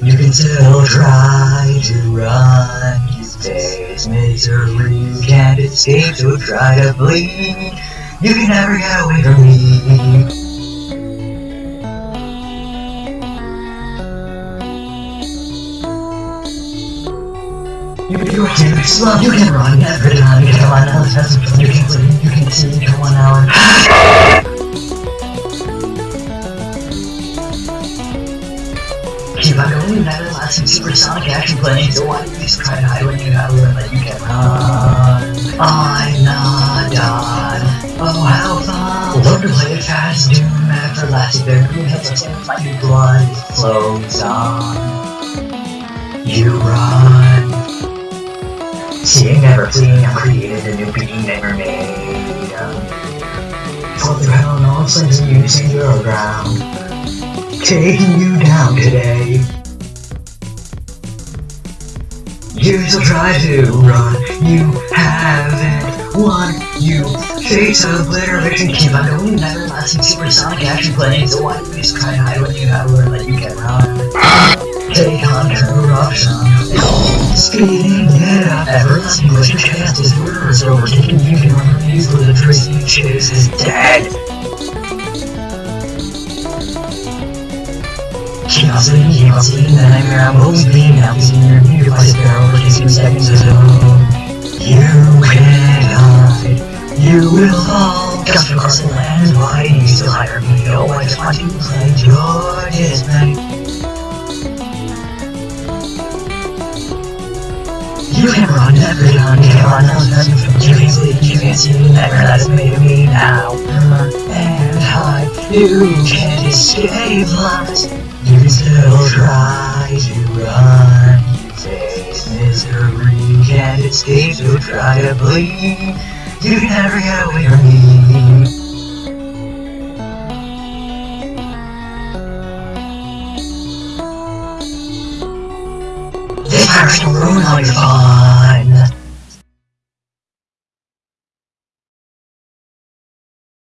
You can still try to run, you face misery, you can't escape, so try to flee. You can never get away from me. You, you can you can run every time. You on out, you can sleep, you can see, come on out. Keep on going, never lasting supersonic action planning, so why do you just try to hide when you gotta learn that you can run? I'm not done. Oh, how fun! To play it fast, doom everlasting, their green heads are standing like your blood flows on. You run. Seeing never fleeing, I created a new being never made. Hell and all you stand your ground. Taking you down today. You still try to run, you haven't won. You face obliteration, keep on going, never lasting supersonic action planning. So why do you just try to hide when you have learned that you can run? Take on corruption. Speeding it up, everlasting glitch of chaos is murderers overtaking you can refuse for the trace you chase is dead. Seconds ago. You you will fall. Just across the land, why do you still hire me? Oh, I. You can run every time you come on You can sleep, you can see nightmare that's made of me now. And hide, you can't escape us. You still try to run. You face misery, can't escape, so try to flee. You never get away from me. This pirates can ruin all your fun.